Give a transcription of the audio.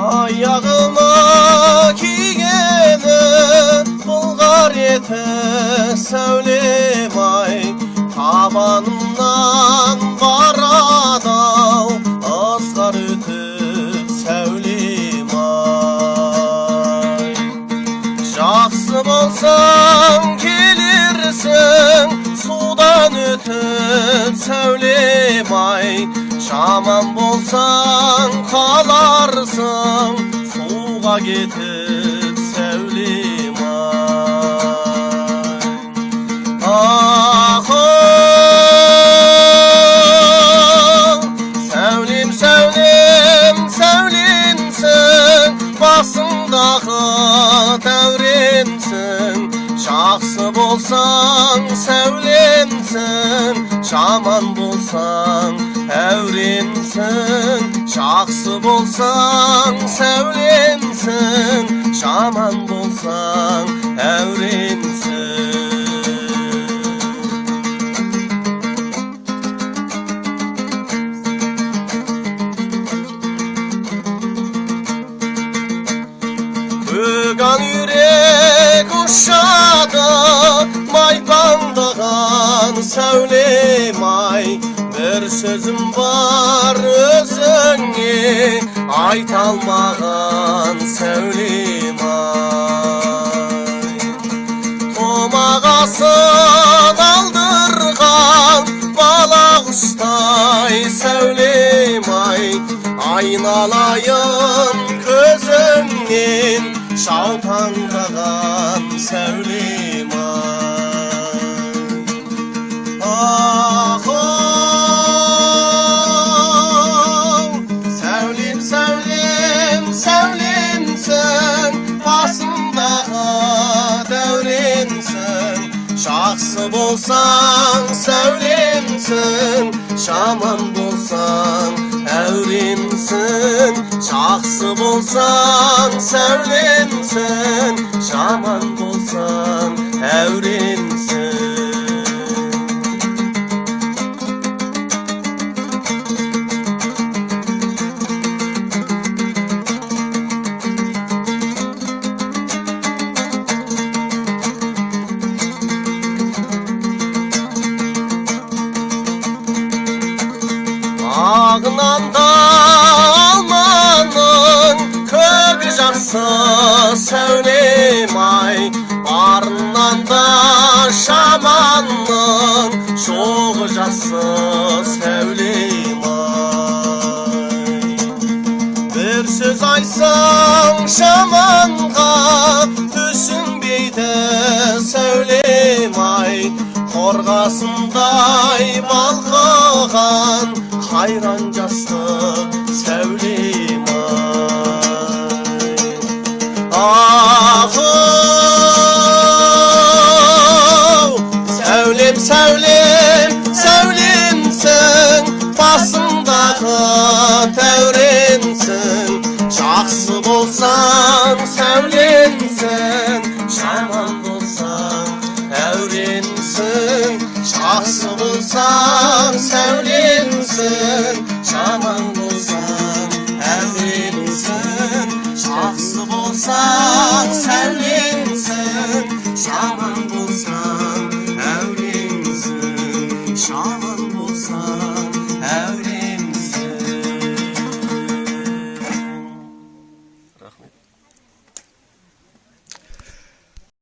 аяғыма кигені былғар еті сәулем ай табанымнан барады-ау ызғар өтіп сәулем ай жақсы болсаң келерсің судан өтіп сәулем ай жаман болсаң қаларсың суға кетіп сәулем ай сәулем сәулем сәуленсің басыңдағы дәуренсің жақсы болсаң сәулемсің жаман болсаң әуренсің жақсы болсаң сәулемсің жаман болсаң әуренсің бөган үйрек ұшады майпаңдаған сәулем ай бір сөзім бар өзіңе айта алмаған сәулем ай томағасын алдырған бала құстай сәулем ай айналайын көзіңнен жаутаңдаған сәулем дәуренсің жақсы болсаң сәулемсің жаман болсаң әуремсің жақсы болсаң сәулемсің жаман болсаң жақсы сәулем ай барынан да жаманның жоғы жақсы сәулем ай бір сөз айтсаң жаманға түсінбейді сәулем ай қорғасындай балқыған қайран жастық ай ахоу сәулем сәулем сәулемсің басыңдағы дәуренсің жақсы болсаң сәулемсің жаман болсаң әуренсің жақсы болсаң сәулемсің